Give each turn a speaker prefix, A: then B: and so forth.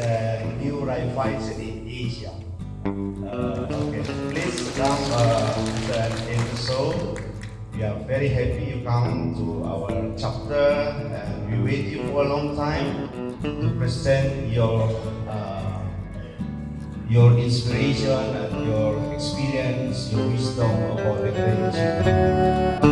A: Uh, new life Uh, okay, please come uh, and in the show. We are very happy you come to our chapter and we wait you for a long time to present your uh, your inspiration and your experience, your wisdom about the
B: creation.